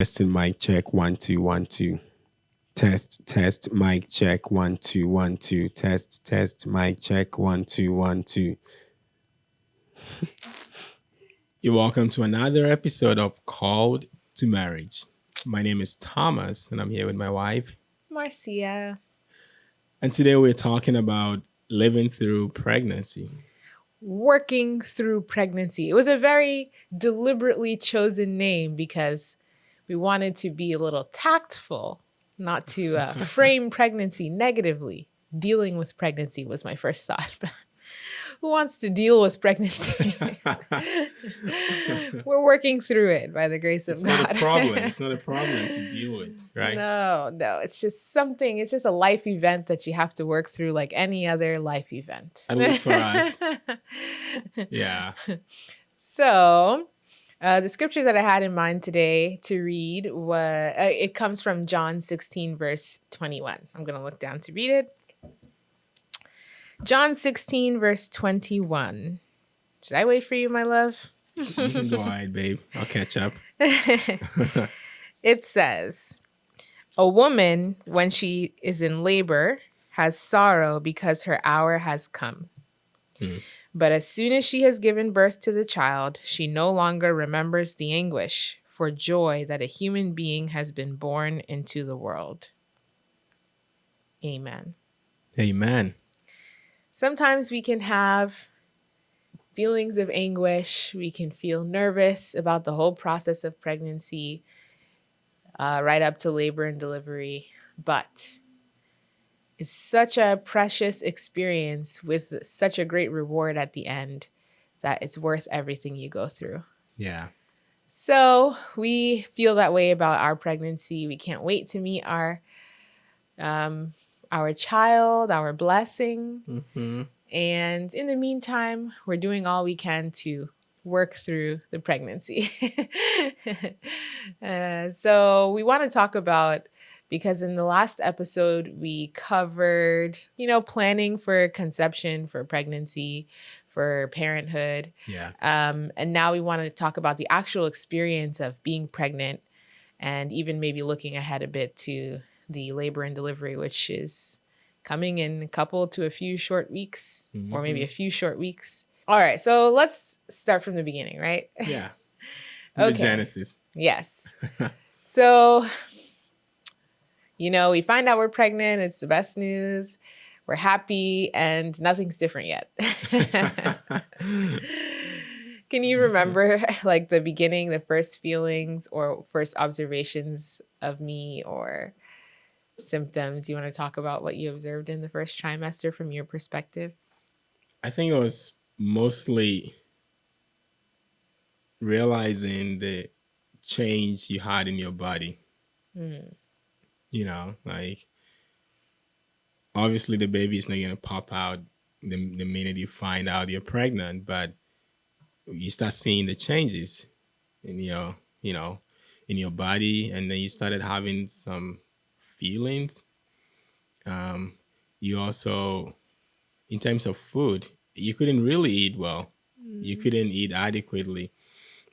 Testing mic check one two one two. Test test mic check one two one two. Test test mic check one two one two. You're welcome to another episode of Called to Marriage. My name is Thomas, and I'm here with my wife, Marcia. And today we're talking about living through pregnancy. Working through pregnancy. It was a very deliberately chosen name because we wanted to be a little tactful, not to uh, frame pregnancy negatively. Dealing with pregnancy was my first thought. Who wants to deal with pregnancy? We're working through it by the grace of it's God. It's not a problem. It's not a problem to deal with, right? No, no. It's just something, it's just a life event that you have to work through like any other life event. At least for us. yeah. So, uh, the scripture that I had in mind today to read was uh, it comes from John 16 verse 21. I'm going to look down to read it. John 16 verse 21. Should I wait for you, my love? you can go ahead, babe. I'll catch up. it says, "A woman when she is in labor has sorrow because her hour has come." Hmm. But as soon as she has given birth to the child, she no longer remembers the anguish for joy that a human being has been born into the world. Amen. Amen. Sometimes we can have feelings of anguish. We can feel nervous about the whole process of pregnancy, uh, right up to labor and delivery. But is such a precious experience with such a great reward at the end that it's worth everything you go through. Yeah. So we feel that way about our pregnancy. We can't wait to meet our um, our child, our blessing. Mm-hmm. And in the meantime, we're doing all we can to work through the pregnancy. uh, so we want to talk about because in the last episode we covered, you know, planning for conception, for pregnancy, for parenthood. Yeah. Um, and now we want to talk about the actual experience of being pregnant and even maybe looking ahead a bit to the labor and delivery, which is coming in a couple to a few short weeks mm-hmm. or maybe a mm-hmm. few short weeks. All right, so let's start from the beginning, right? Yeah. okay. The Genesis. Yes. so you know, we find out we're pregnant, it's the best news. We're happy and nothing's different yet. Can you remember like the beginning, the first feelings or first observations of me or symptoms? You want to talk about what you observed in the first trimester from your perspective? I think it was mostly realizing the change you had in your body. Mm. You know, like obviously the baby is not going to pop out the, the minute you find out you're pregnant, but you start seeing the changes in your, you know, in your body, and then you started having some feelings. Um, you also, in terms of food, you couldn't really eat well. Mm. You couldn't eat adequately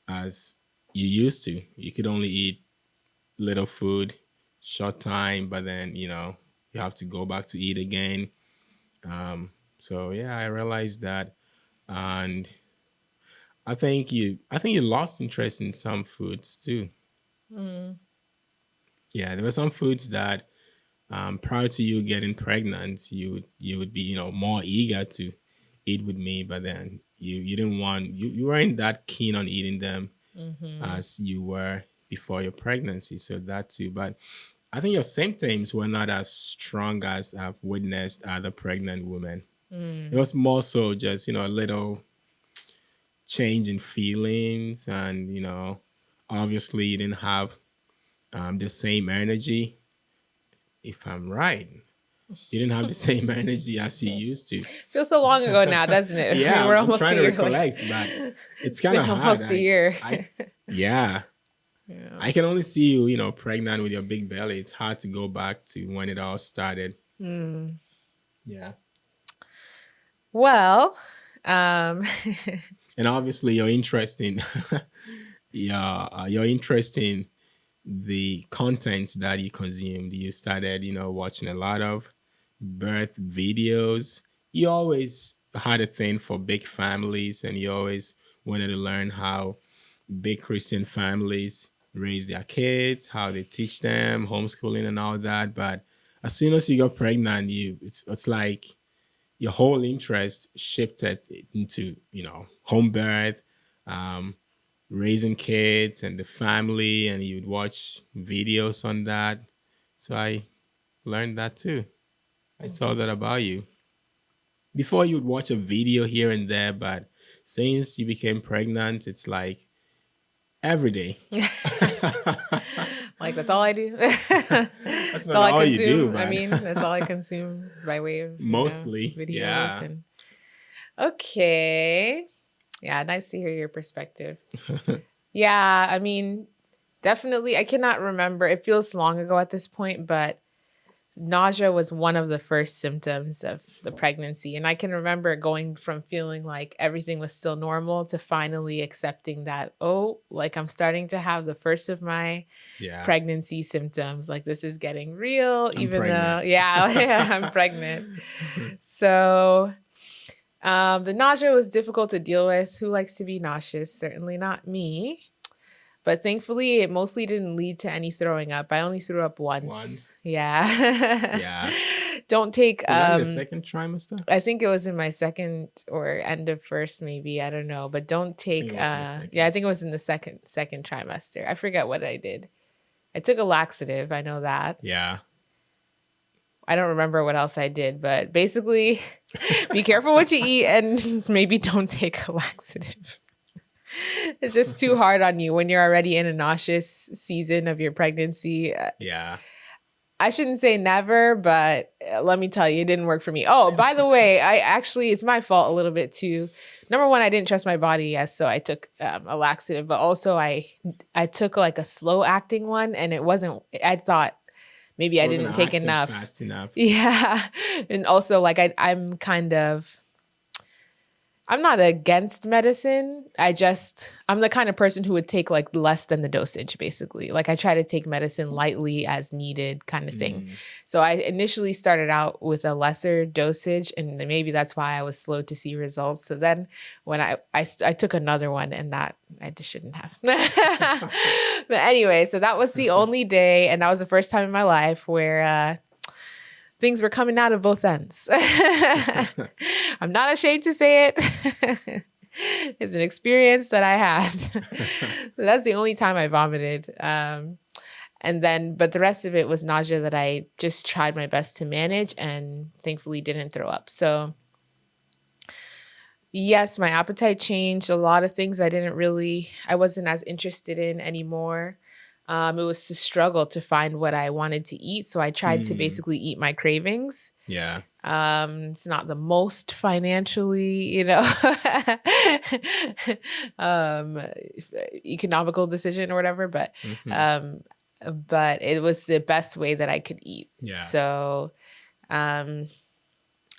as you used to. You could only eat little food short time, but then you know you have to go back to eat again. Um, so yeah, I realized that, and I think you I think you lost interest in some foods too. Mm. Yeah, there were some foods that um, prior to you getting pregnant, you would you would be you know more eager to eat with me, but then you you didn't want you, you weren't that keen on eating them mm-hmm. as you were before your pregnancy. So that too, but I think your symptoms were not as strong as I've witnessed other pregnant women. Mm. It was more so just, you know, a little change in feelings. And, you know, obviously you didn't have um, the same energy. If I'm right, you didn't have the same energy as you used to. Feels so long ago now, doesn't it? yeah, we're almost I'm trying to recollect, but it's kind of hard. almost a year. I, yeah, yeah. I can only see you, you know, pregnant with your big belly. It's hard to go back to when it all started. Mm. Yeah. Well, um and obviously your interest in yeah, uh, your interest in the contents that you consumed. You started, you know, watching a lot of birth videos. You always had a thing for big families and you always wanted to learn how big Christian families raise their kids, how they teach them, homeschooling and all that. But as soon as you got pregnant, you it's, it's like your whole interest shifted into, you know, home birth, um, raising kids and the family, and you'd watch videos on that. So I learned that too. I saw that about you. Before you'd watch a video here and there, but since you became pregnant, it's like every day. like that's all I do. that's, that's all, all, I consume. Do, I mean, that's all I consume by way of mostly know, videos. Yeah. And... Okay. Yeah, nice to hear your perspective. yeah, I mean, definitely. I cannot remember. It feels long ago at this point, but nausea was one of the first symptoms of the pregnancy. And I can remember going from feeling like everything was still normal to finally accepting that, oh, like I'm starting to have the first of my yeah. pregnancy symptoms. Like this is getting real, I'm even pregnant. though, yeah, yeah, I'm pregnant. So um, the nausea was difficult to deal with. Who likes to be nauseous? Certainly not me. But thankfully, it mostly didn't lead to any throwing up. I only threw up once. Once. Yeah. yeah. Don't take. Was um, the second trimester? I think it was in my second or end of first, maybe. I don't know. But don't take. Uh, yeah, I think it was in the second second trimester. I forget what I did. I took a laxative. I know that. Yeah. I don't remember what else I did, but basically, be careful what you eat and maybe don't take a laxative it's just too hard on you when you're already in a nauseous season of your pregnancy. Uh, yeah. I shouldn't say never, but uh, let me tell you, it didn't work for me. Oh, by the way, I actually, it's my fault a little bit too. Number one, I didn't trust my body, yes, so I took um, a laxative, but also I, I took like a slow acting one, and it wasn't. I thought maybe I didn't take enough. Fast enough. Yeah, and also like I, I'm kind of I'm not against medicine. I just I'm the kind of person who would take like less than the dosage basically. Like I try to take medicine lightly as needed kind of thing. Mm. So I initially started out with a lesser dosage and maybe that's why I was slow to see results. So then when I I, I took another one and that I just shouldn't have. but anyway, so that was the only day and that was the first time in my life where uh things were coming out of both ends. I'm not ashamed to say it. it's an experience that I had. That's the only time I vomited. Um, and then, but the rest of it was nausea that I just tried my best to manage and thankfully didn't throw up. So, yes, my appetite changed. A lot of things I didn't really, I wasn't as interested in anymore. Um, it was a struggle to find what I wanted to eat. So I tried mm. to basically eat my cravings. Yeah. Um, it's not the most financially, you know, um, economical decision or whatever, but, mm-hmm. um, but it was the best way that I could eat. Yeah. So, um,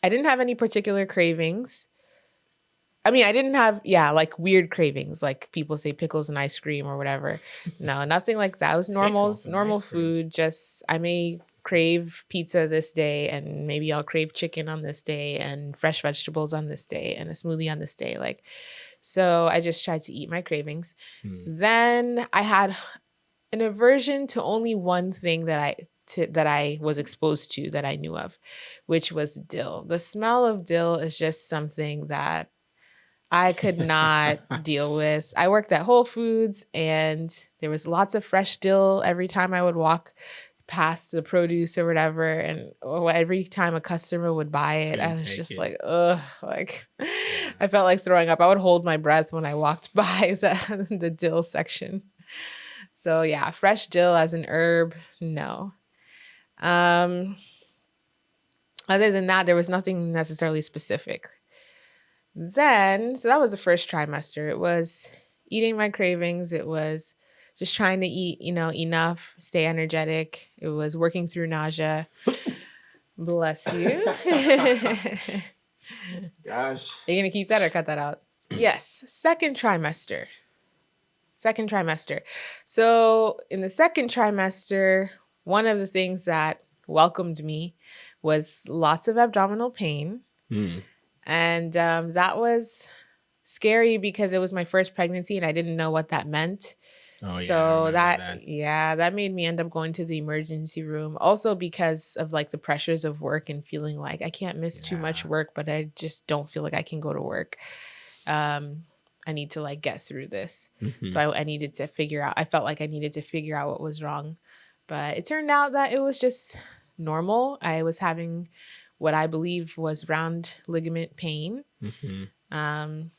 I didn't have any particular cravings. I mean, I didn't have, yeah, like weird cravings, like people say pickles and ice cream or whatever. No, nothing like that. It was normal, normal food. Just, I may crave pizza this day and maybe I'll crave chicken on this day and fresh vegetables on this day and a smoothie on this day. Like, so I just tried to eat my cravings. Hmm. Then I had an aversion to only one thing that I, to, that I was exposed to that I knew of, which was dill. The smell of dill is just something that I could not deal with. I worked at Whole Foods and there was lots of fresh dill every time I would walk past the produce or whatever. And every time a customer would buy it, Couldn't I was just it. like, ugh, like yeah. I felt like throwing up. I would hold my breath when I walked by the, the dill section. So yeah, fresh dill as an herb, no. Um, other than that, there was nothing necessarily specific. Then, so that was the first trimester. It was eating my cravings. It was just trying to eat, you know, enough, stay energetic. It was working through nausea. Bless you. Gosh. Are you going to keep that or cut that out? yes. Second trimester. second trimester. So in the second trimester, one of the things that welcomed me was lots of abdominal pain. Mm. And um, that was scary because it was my first pregnancy and I didn't know what that meant. Oh, so yeah, that, that, yeah, that made me end up going to the emergency room. Also because of like the pressures of work and feeling like I can't miss yeah. too much work, but I just don't feel like I can go to work. Um, I need to like get through this. Mm-hmm. So I, I needed to figure out. I felt like I needed to figure out what was wrong, but it turned out that it was just normal. I was having what I believe was round ligament pain. Mm-hmm. Um,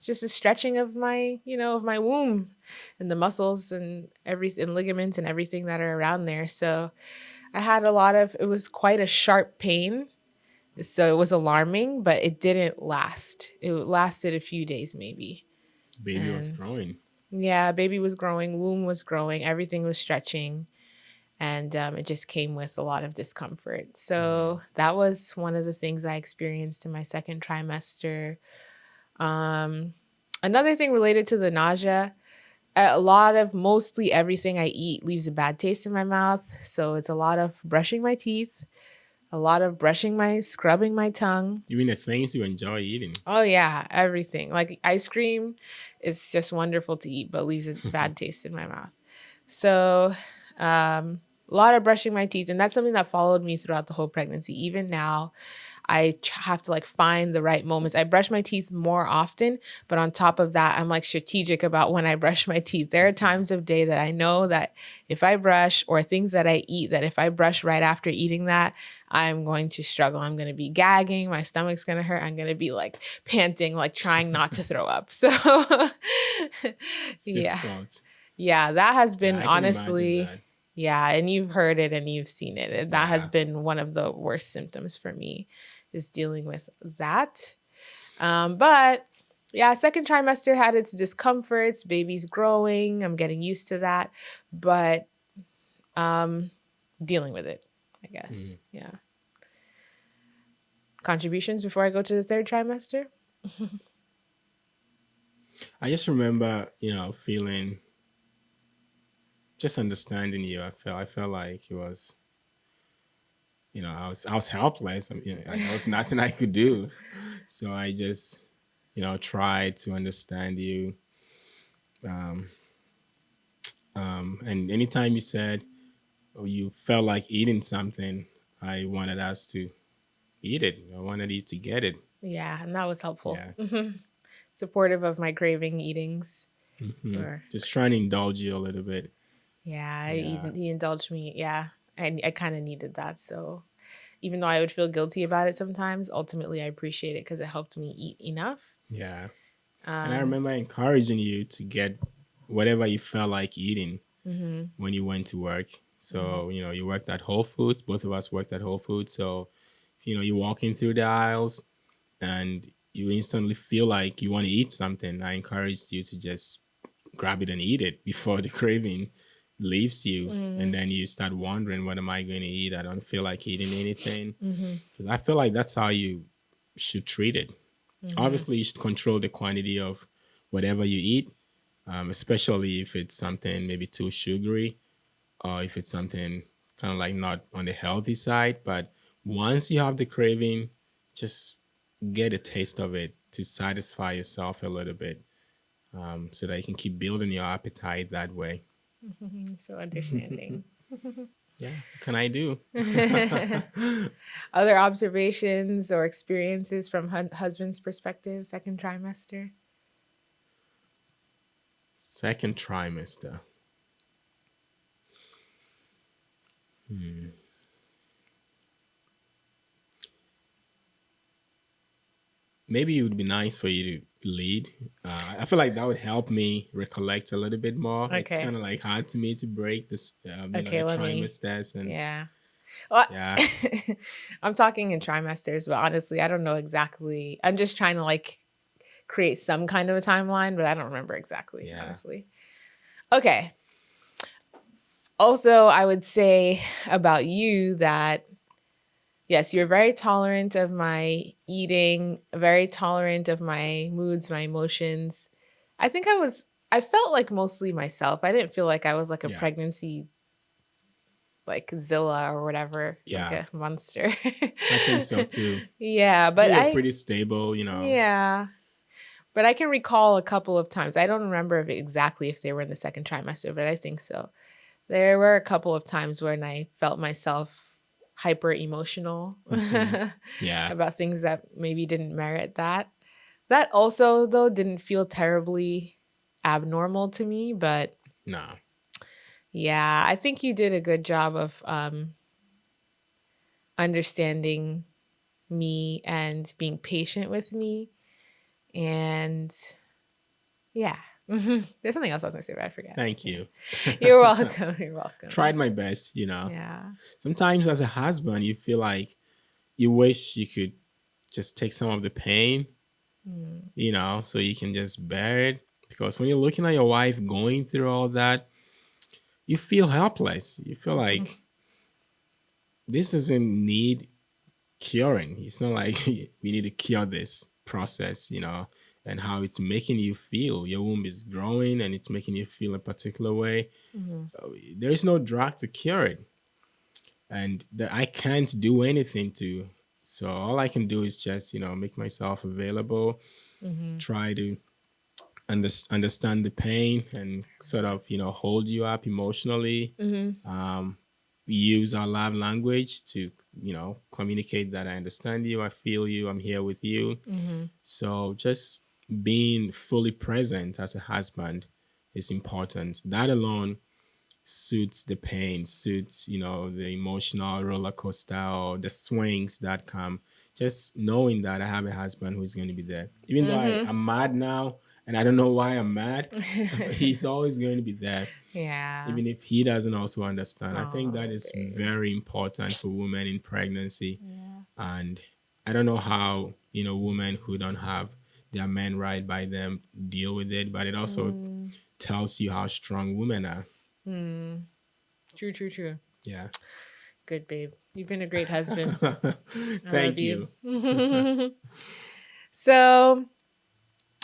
just a stretching of my, you know, of my womb and the muscles and everything, ligaments and everything that are around there. So I had a lot of, it was quite a sharp pain. So it was alarming, but it didn't last. It lasted a few days, maybe. Baby and was growing. Yeah, baby was growing, womb was growing, everything was stretching. And um, it just came with a lot of discomfort. So mm. that was one of the things I experienced in my second trimester. Um, another thing related to the nausea, a lot of mostly everything I eat leaves a bad taste in my mouth. So it's a lot of brushing my teeth, a lot of brushing my, scrubbing my tongue. You mean the things you enjoy eating? Oh yeah, everything. Like ice cream, it's just wonderful to eat, but leaves a bad taste in my mouth. So, um, a lot of brushing my teeth, and that's something that followed me throughout the whole pregnancy. Even now, I have to like find the right moments. I brush my teeth more often, but on top of that, I'm like strategic about when I brush my teeth. There are times of day that I know that if I brush or things that I eat, that if I brush right after eating that, I'm going to struggle. I'm going to be gagging. My stomach's going to hurt. I'm going to be like panting, like trying not to throw up. So, yeah. Yeah, that has been yeah, honestly yeah, and you've heard it and you've seen it. And that yeah. has been one of the worst symptoms for me is dealing with that. Um, but yeah, second trimester had its discomforts. Baby's growing. I'm getting used to that, but um, dealing with it, I guess. Mm. Yeah. Contributions before I go to the third trimester. I just remember, you know, feeling, just understanding you. I felt, I felt like it was you know, I was I was helpless. I mean, there was nothing I could do. So I just, you know, tried to understand you. Um, um, and anytime you said or you felt like eating something, I wanted us to eat it. I wanted you to get it. Yeah, and that was helpful. Yeah. Mm-hmm. Supportive of my craving eatings. Mm-hmm. Or... Just trying to indulge you a little bit. Yeah, yeah. Even, he indulged me. Yeah. I, I kind of needed that. So even though I would feel guilty about it sometimes, ultimately I appreciate it because it helped me eat enough. Yeah. Um, and I um, remember encouraging you to get whatever you felt like eating mm-hmm. when you went to work. So, mm-hmm. you know, you worked at Whole Foods. Both of us worked at Whole Foods. So, you know, you're walking through the aisles and you instantly feel like you want to eat something. I encouraged you to just grab it and eat it before the craving leaves you mm-hmm. and then you start wondering what am i going to eat i don't feel like eating anything because mm-hmm. i feel like that's how you should treat it mm-hmm. obviously you should control the quantity of whatever you eat um, especially if it's something maybe too sugary or if it's something kind of like not on the healthy side but once you have the craving just get a taste of it to satisfy yourself a little bit um, so that you can keep building your appetite that way so understanding. yeah, can I do? Other observations or experiences from hu- husband's perspective, second trimester? Second trimester. Hmm. Maybe it would be nice for you to lead. Uh, I feel like that would help me recollect a little bit more. Okay. It's kind of like hard to me to break this um, okay, know, trimesters and yeah. Well, yeah. I'm talking in trimesters, but honestly, I don't know exactly. I'm just trying to like create some kind of a timeline, but I don't remember exactly, yeah. honestly. Okay. Also, I would say about you that yes, you're very tolerant of my eating, very tolerant of my moods, my emotions. I think I was I felt like mostly myself. I didn't feel like I was like a Yeah. pregnancy like Zilla or whatever. Yeah. Like a monster. I think so too. yeah, but I pretty stable, you know. Yeah. But I can recall a couple of times. I don't remember if exactly if they were in the second trimester, but I think so. There were a couple of times when I felt myself hyper emotional Mhm. Yeah. about things that maybe didn't merit that. That also though didn't feel terribly abnormal to me, but No. yeah, I think you did a good job of um understanding me and being patient with me. And yeah, Mhm. there's something else I was gonna say, but I forgot. Thank you. You're welcome. You're welcome. Tried my best, you know. Yeah. Sometimes as a husband, you feel like you wish you could just take some of the pain, Mm. you know, so you can just bear it. Because when you're looking at your wife going through all that, you feel helpless. You feel like this doesn't need curing. It's not like we need to cure this process, you know, and how it's making you feel. Your womb is growing and it's making you feel a particular way. Mhm. Uh, There is no drug to cure it. And that I can't do anything to. So all I can do is just, you know, make myself available, Mhm. try to under, understand the pain and sort of, you know, hold you up emotionally Mhm. um, use our love language to you know communicate that i understand you i feel you i'm here with you Mhm. so just being fully present as a husband is important that alone suits the pain suits you know the emotional roller coaster or the swings that come just knowing that i have a husband who's going to be there even though Mhm. I, i'm mad now and i don't know why i'm mad he's always going to be there yeah. even if he doesn't also understand. I think that is very important for women in pregnancy. yeah. And I don't know how, you know, women who don't have their men right by them deal with it, but it also Mm. tells you how strong women are. Mm. True, true, true. Yeah. Good, babe. You've been a great husband. Thank you. you. so,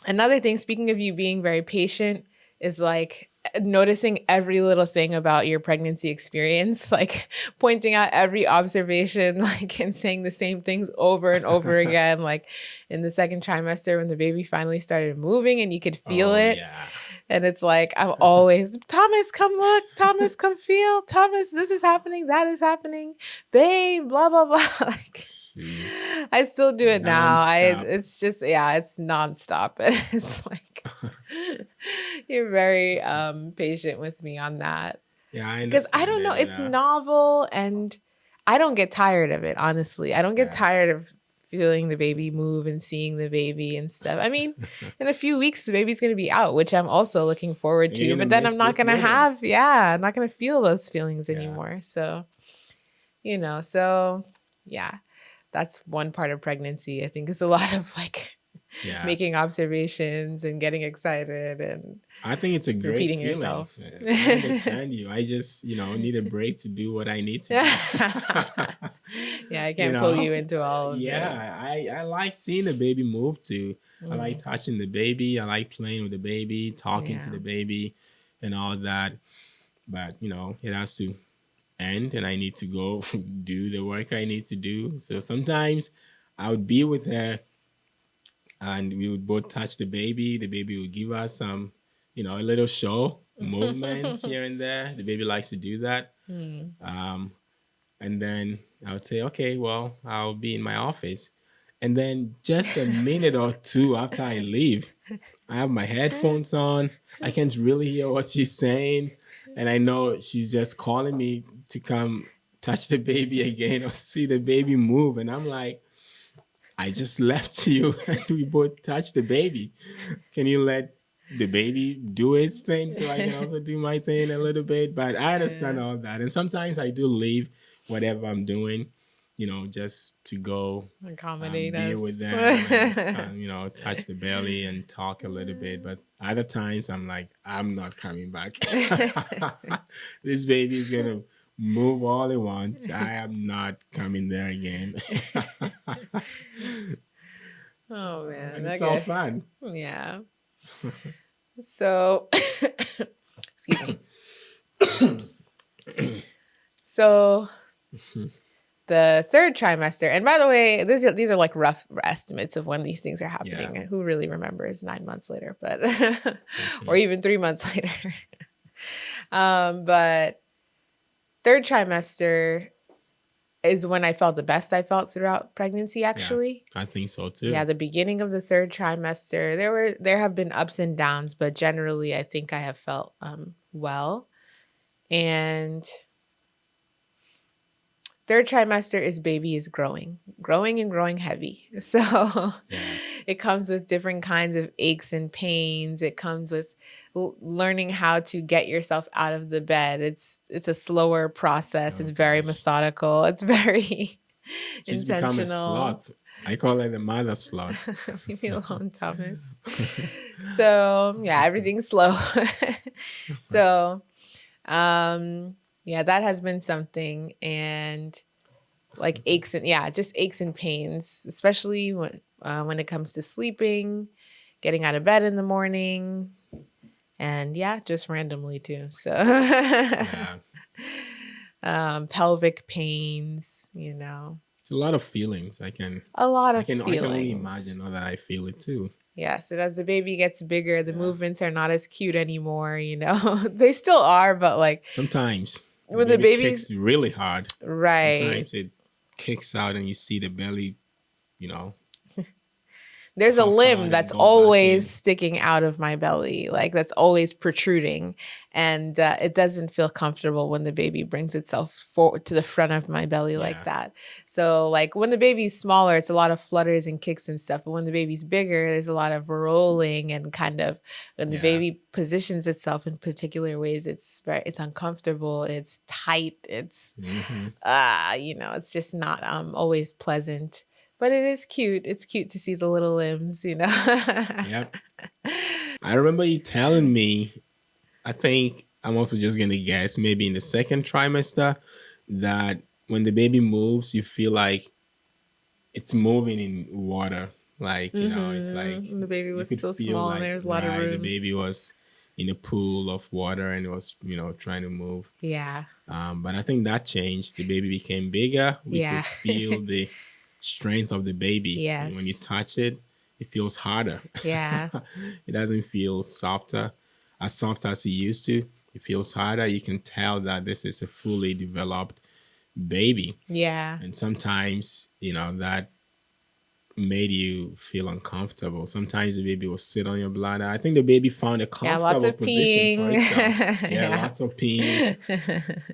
another thing, speaking of you being very patient, is like noticing every little thing about your pregnancy experience, like pointing out every observation, like and saying the same things over and over again. Like in the second trimester, when the baby finally started moving and you could feel Oh, it. Yeah. And it's like, I'm always, Thomas, come look. Thomas, come feel. Thomas, this is happening. That is happening. Babe, blah, blah, blah. like, Jeez. I still do it now. I it's just yeah, it's nonstop. It's like you're very um patient with me on that. Yeah, I Because I don't know, it, it's uh, novel and I don't get tired of it, honestly. I don't get Yeah. tired of feeling the baby move and seeing the baby and stuff. I mean, in a few weeks the baby's gonna be out, which I'm also looking forward to. But then I'm not gonna have, yeah, I'm not gonna feel those feelings Yeah. anymore. So, you know, so yeah, that's one part of pregnancy. I think is a lot of like yeah. making observations and getting excited and I think it's a great repeating feeling. yourself. Yeah, I understand you. I just, you know, need a break to do what I need to do. yeah, I can't pull know? you into all yeah, I, I like seeing the baby move too. I like Mm. touching the baby. I like playing with the baby, talking to the baby, and all that. But you know, it has to end, and I need to go do the work I need to do. So sometimes I would be with her, and we would both touch the baby. The baby would give us some, you know, a little show movement here and there. The baby likes to do that. Mm. Um, and then I would say, okay, well, I'll be in my office. And then just a minute or two after I leave, I have my headphones on. I can't really hear what she's saying. And I know she's just calling me to come touch the baby again or see the baby move. And I'm like, I just left you and we both touched the baby. Can you let the baby do its thing so I can also do my thing a little bit? But I understand Yeah. all that. And sometimes I do leave whatever I'm doing, you know, just to go um, Accommodate be us. with them, and, um, you know, touch the belly and talk a little bit. But other times I'm like, I'm not coming back. this baby is gonna move all it wants. I am not coming there again. oh man. and it's okay. all fun. Yeah. So, excuse me. so, the third trimester, and by the way, these are, these are like rough estimates of when these things are happening. Yeah. Who really remembers nine months later, but or Mhm. even three months later. um, but third trimester is when I felt the best I felt throughout pregnancy. Actually, I think so too. yeah, the beginning of the third trimester, there were there have been ups and downs, but generally I think I have felt um well. And third trimester is baby is growing, growing and growing heavy. So Yeah. it comes with different kinds of aches and pains. It comes with learning how to get yourself out of the bed. It's it's a slower process. Oh, it's very gosh. methodical. It's very She's become a intentional. sloth. I call her the mother sloth. Leave me alone, Thomas. So yeah, everything's slow. so um yeah, that has been something and like aches and yeah, just aches and pains, especially when uh, when it comes to sleeping, getting out of bed in the morning, and yeah, just randomly too. So yeah. um pelvic pains, you know. It's a lot of feelings. I can A lot I of can I can only imagine now that I feel it too. Yes, and as the baby gets bigger, the Yeah. movements are not as cute anymore, you know. they still are, but like Sometimes when the baby kicks really hard. right. Sometimes it kicks out and you see the belly, you know. There's a limb that's always sticking out of my belly, like that's always protruding, and uh, it doesn't feel comfortable when the baby brings itself forward to the front of my belly like that. So, like when the baby's smaller, it's a lot of flutters and kicks and stuff. But when the baby's bigger, there's a lot of rolling and kind of when the Yeah. baby positions itself in particular ways, it's very it's uncomfortable, it's tight, it's Mhm. ah, you know, it's just not um always pleasant. But it is cute. It's cute to see the little limbs, you know. Yep. I remember you telling me, I think I'm also just gonna guess, maybe in the second trimester, that when the baby moves, you feel like it's moving in water. Like, you know, it's like Mhm. the baby was so small like, and there was a lot right, of room. The baby was in a pool of water and it was, you know, trying to move. Yeah. Um, but I think that changed. The baby became bigger. We Yeah. could feel the strength of the baby. And when you touch it, it feels harder. Yeah. it doesn't feel softer, as soft as it used to. It feels harder. You can tell that this is a fully developed baby. Yeah. And sometimes, you know, that made you feel uncomfortable. Sometimes the baby will sit on your bladder. I think the baby found a Yeah, comfortable lots of position for peeing. itself. Yeah, Yeah. lots of peeing.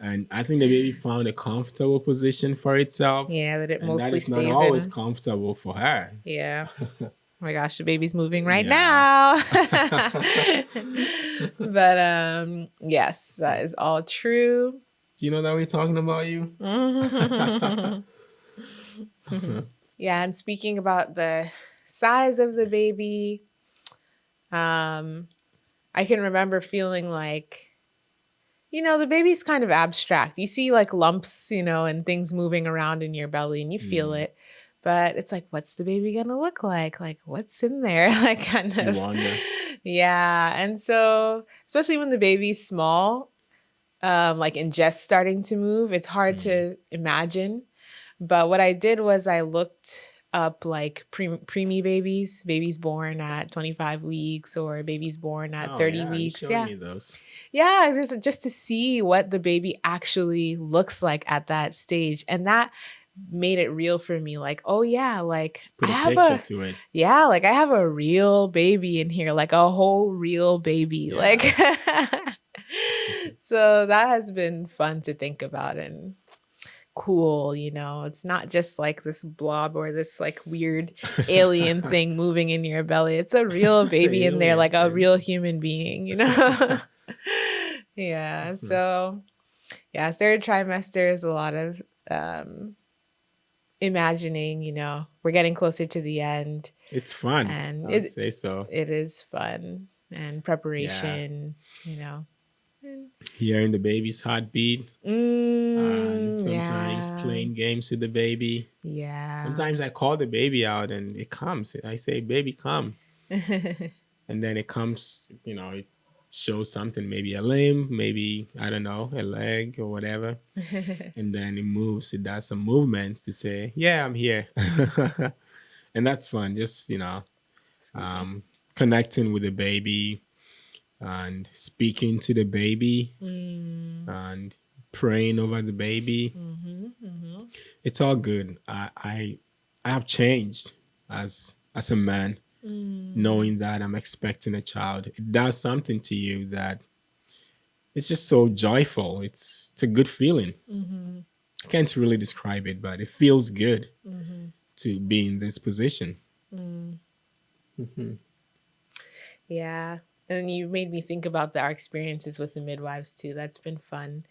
And I think the baby found a comfortable position for itself. yeah, that it And that mostly is not stays always in. comfortable for her. Yeah. Oh my gosh, the baby's moving right Yeah. now. but um yes, that is all true. Do you know that we're talking about you? Yeah, and speaking about the size of the baby, um, I can remember feeling like, you know, the baby's kind of abstract. You see like lumps, you know, and things moving around in your belly and you feel Mm. it. But it's like, what's the baby gonna look like? Like, what's in there? like, kind of. wonder. Yeah. And so, especially when the baby's small, um, like and just starting to move, it's hard Mm. to imagine. But what I did was I looked up like pre- preemie babies, babies born at 25 weeks or babies born at Oh, 30 yeah, weeks. Yeah. me those. Yeah, just just to see what the baby actually looks like at that stage. And that made it real for me. Like, oh yeah, like Put I a have picture a to it. yeah, like I have a real baby in here, like a whole real baby. Yeah. Like so that has been fun to think about and cool, you know. It's not just like this blob or this like weird alien thing moving in your belly. It's a real baby in there, like a real human being, you know? yeah. Mhm. So yeah, third trimester is a lot of um imagining, you know, we're getting closer to the end. It's fun. And I it- say so. It is fun and preparation, you know. And, Hearing the baby's heartbeat, and mm, sometimes yeah. playing games with the baby. Yeah. Sometimes I call the baby out and it comes. I say, "Baby, come." and then it comes, you know, it shows something, maybe a limb, maybe I don't know, a leg or whatever, and then it moves. It does some movements to say, "Yeah, I'm here," and that's fun. Just you know, um, connecting with the baby and speaking to the baby Mm. and praying over the baby. Mhm, mhm. It's all good. I I, I have changed as as a man, Mm. knowing that I'm expecting a child. It does something to you that it's just so joyful. It's it's a good feeling. Mhm, I can't really describe it, but it feels good mhm, to be in this position. mm. Mhm. Yeah. And you made me think about the, our experiences with the midwives too. That's been fun.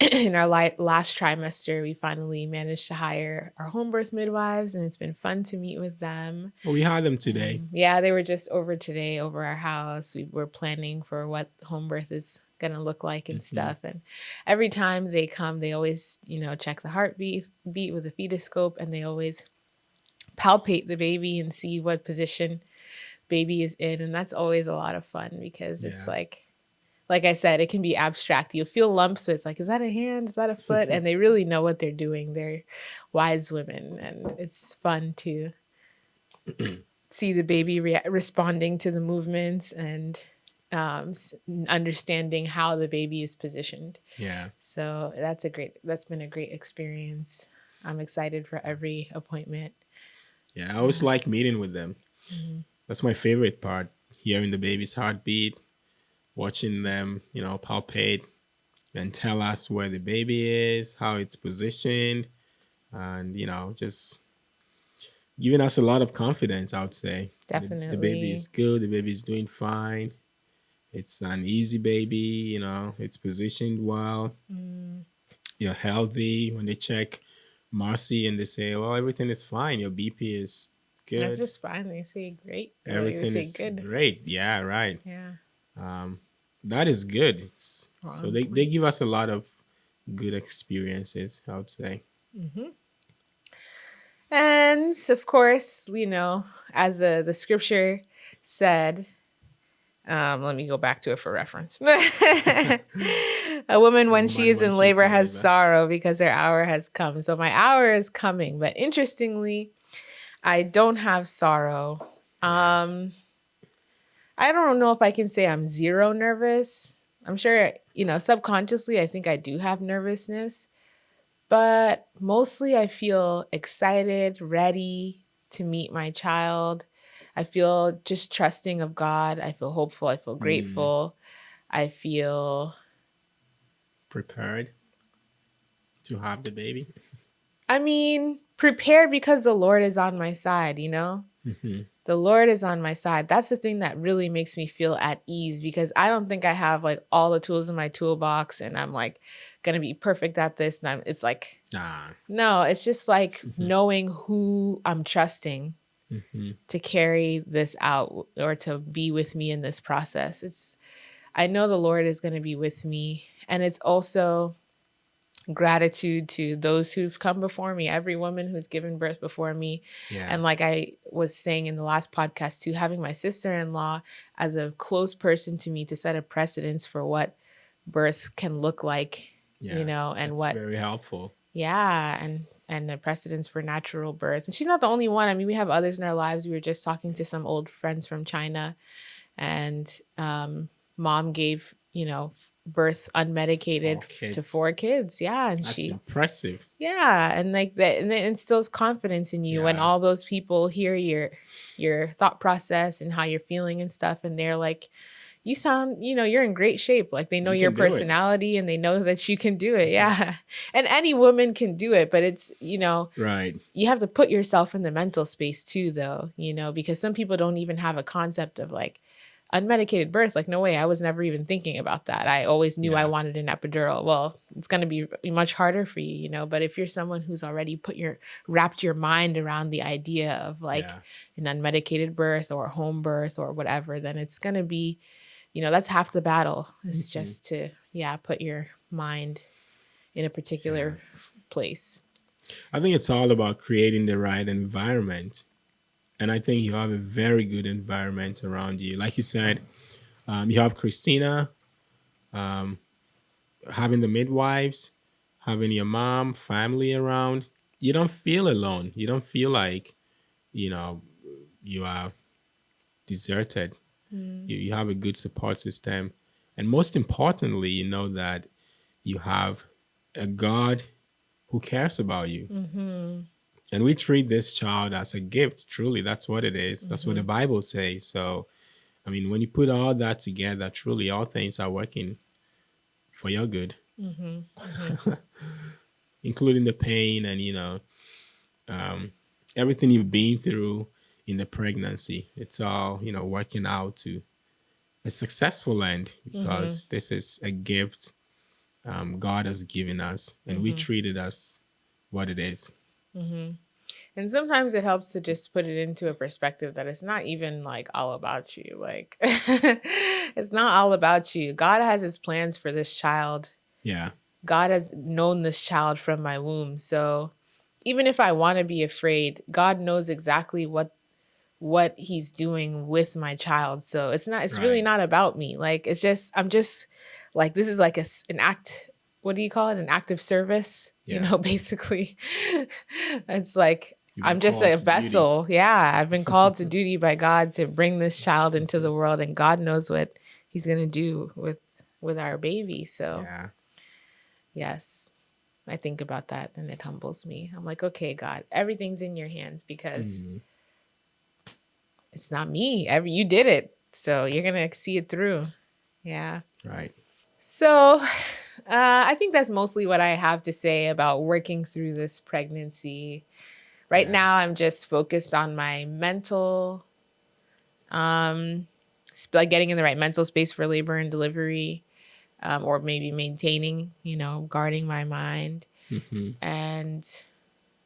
In our last trimester, we finally managed to hire our home birth midwives, and it's been fun to meet with them. Well, we hired them today. Um, yeah, they were just over today over our house. We were planning for what home birth is going to look like and Mhm. stuff. And every time they come, they always, you know, check the heartbeat beat with a fetoscope and they always palpate the baby and see what position baby is in. And that's always a lot of fun because it's Yeah. like, like I said, it can be abstract. You'll feel lumps, but it's like, is that a hand? Is that a foot? and they really know what they're doing. They're wise women, and it's fun to see the baby rea- responding to the movements and um, understanding how the baby is positioned. Yeah. So that's a great. That's been a great experience. I'm excited for every appointment. Yeah. I always like meeting with them. Mhm. That's my favorite part. Hearing the baby's heartbeat, watching them, you know, palpate and tell us where the baby is, how it's positioned, and you know, just giving us a lot of confidence, I would say. The- The, baby is good, the baby is doing fine. It's an easy baby, you know, it's positioned well, Mm, you're healthy. When they check Marcy and they say, Well, everything is fine, your BP is good. That's just fine. They say great. They Everything say is good. great. Yeah, right. Yeah. Um, that is good. It's so they, they give us a lot of good experiences, I would say. hmm And of course, you know, as uh, the scripture said, um, let me go back to it for reference. a woman, when she is in labor, has labor. sorrow because her hour has come. So my hour is coming. But interestingly, I don't have sorrow. Um, I don't know if I can say I'm zero nervous. I'm sure, you know, subconsciously, I think I do have nervousness, but mostly I feel excited, ready to meet my child. I feel just trusting of God. I feel hopeful. I feel Mm. grateful. I feel, Prepared to have the baby. I mean, prepared because the Lord is on my side, you know? Mhm. the Lord is on my side. That's the thing that really makes me feel at ease because I don't think I have like all the tools in my toolbox and I'm like gonna be perfect at this. And I'm, it's like, Ah. no, it's just like Mhm. knowing who I'm trusting mhm. to carry this out or to be with me in this process. It's, I know the Lord is gonna be with me. And it's also gratitude to those who've come before me, every woman who's given birth before me, Yeah. and like I was saying in the last podcast too, having my sister in law as a close person to me to set a precedence for what birth can look like, yeah. you know, and what, very helpful. yeah, and and a precedence for natural birth. And she's not the only one. I mean, we have others in our lives. We were just talking to some old friends from China, and um, mom gave you know birth unmedicated Four to four kids. Yeah, and That's she impressive. yeah, and like that, and it instills confidence in you when all those people hear your your thought process and how you're feeling and stuff, and they're like, "You sound, you know, you're in great shape." Like they know You your can do it. personality and they know that you can do it. Mm-hmm. Yeah, and any woman can do it, but it's you know Right. you have to put yourself in the mental space too, though. You know, because some people don't even have a concept of like unmedicated birth like no way i was never even thinking about that. I always knew i wanted an epidural. Well it's going to be much harder for you you know but if you're someone who's already put your wrapped your mind around the idea of like yeah. an unmedicated birth or home birth or whatever then it's going to be you know that's half the battle it's Mhm. just to yeah put your mind in a particular f- place. I think it's all about creating the right environment and I think you have a very good environment around you. Like you said, um, you have Christina, um, having the midwives, having your mom, family around. You don't feel alone. You don't feel like, you know, you are deserted. Mm. You, you have a good support system. And most importantly, you know that you have a God who cares about you. Mm-hmm. And we treat this child as a gift. Truly, that's what it is. That's what the Mm-hmm. Bible says. So, I mean, when you put all that together, truly all things are working for your good, Mm-hmm. including the pain and, you know, um, everything you've been through in the pregnancy. It's all, you know, working out to a successful end because this is a gift um, God has given us and we Mhm. treat it as what it is. Mm-hmm. And sometimes it helps to just put it into a perspective that it's not even like all about you. Like, it's not all about you. God has his plans for this child. Yeah. God has known this child from my womb. So even if I want to be afraid, God knows exactly what what he's doing with my child. So it's not it's really not about me. Like it's just I'm just like this is like a an act what do you call it? An act of service, you know, basically. it's like I'm just a to duty. vessel. Yeah, I've been called to duty by God to bring this child into the world and God knows what he's going to do with with our baby. So Yeah. Yes. I think about that and it humbles me. I'm like, okay, God, everything's in your hands because Mhm. it's not me. Every you did it. So you're gonna see it through. Yeah. Right. So uh, I think that's mostly what I have to say about working through this pregnancy. Right Yeah. now, I'm just focused on my mental, um, like getting in the right mental space for labor and delivery, um, or maybe maintaining, you know, guarding my mind. hmm and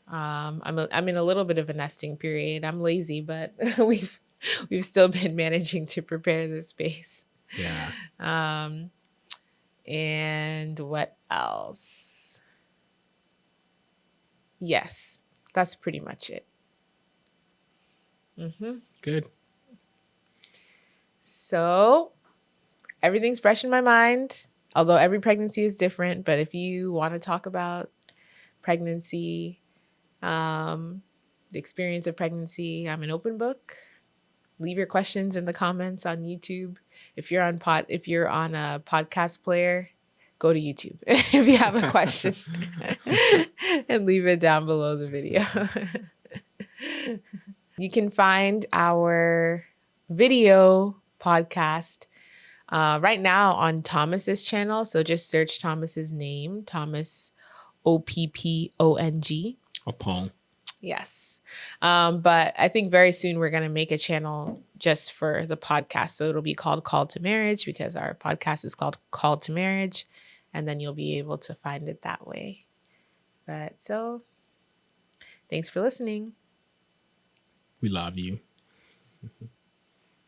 um, I'm a, I'm in a little bit of a nesting period. I'm lazy, but we've we've still been managing to prepare the space. Yeah. Um, and what else? Yes, that's pretty much it. hmm Good. So everything's fresh in my mind. Although every pregnancy is different, but if you want to talk about pregnancy, um, the experience of pregnancy, I'm an open book. Leave your questions in the comments on YouTube. If you're on pod, if you're on a podcast player, go to YouTube if you have a question and leave it down below the video. you can find our video podcast uh, right now on Thomas's channel. So just search Thomas's name, Thomas O P P O N G. Oppong. Yes. Um, but I think very soon we're going to make a channel just for the podcast. So it'll be called Call to Marriage because our podcast is called Call to Marriage. And then you'll be able to find it that way. But so thanks for listening. We love you.